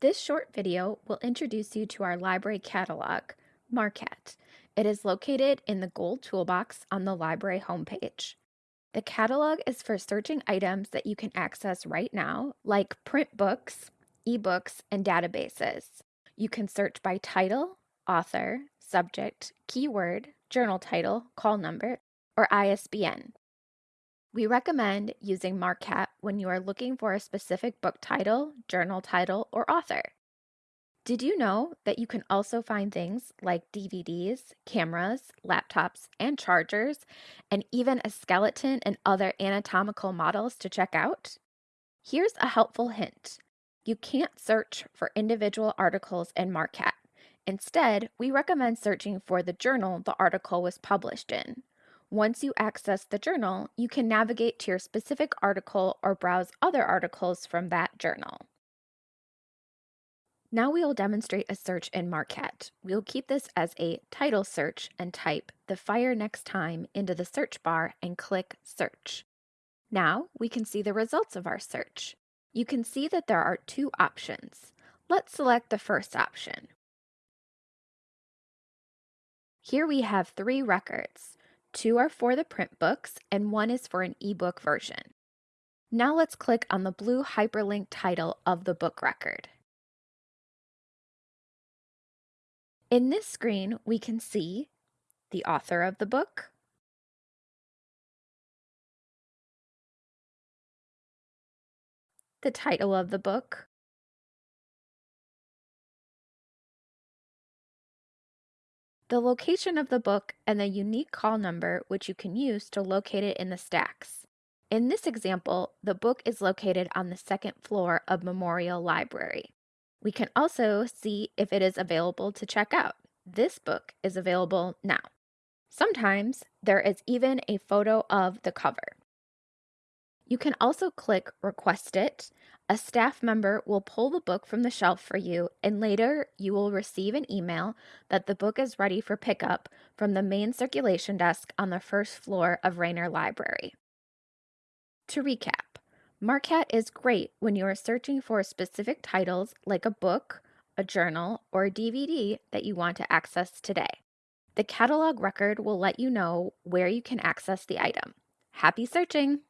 This short video will introduce you to our library catalog, MarqCat. It is located in the gold toolbox on the library homepage. The catalog is for searching items that you can access right now, like print books, ebooks, and databases. You can search by title, author, subject, keyword, journal title, call number, or ISBN. We recommend using MarqCat when you are looking for a specific book title, journal title, or author. Did you know that you can also find things like DVDs, cameras, laptops, and chargers, and even a skeleton and other anatomical models to check out? Here's a helpful hint. You can't search for individual articles in MarqCat. Instead, we recommend searching for the journal the article was published in. Once you access the journal, you can navigate to your specific article or browse other articles from that journal. Now we will demonstrate a search in MarqCat. We'll keep this as a title search and type the fire next time into the search bar and click search. Now we can see the results of our search. You can see that there are two options. Let's select the first option. Here we have three records. Two are for the print books, and one is for an ebook version. Now let's click on the blue hyperlink title of the book record. In this screen, we can see the author of the book, the title of the book, the location of the book, and the unique call number which you can use to locate it in the stacks. In this example, the book is located on the second floor of Memorial Library. We can also see if it is available to check out. This book is available now. Sometimes there is even a photo of the cover. You can also click Request It. A staff member will pull the book from the shelf for you, and later you will receive an email that the book is ready for pickup from the main circulation desk on the first floor of Raynor Library. To recap, MarqCat is great when you are searching for specific titles like a book, a journal, or a DVD that you want to access today. The catalog record will let you know where you can access the item. Happy searching!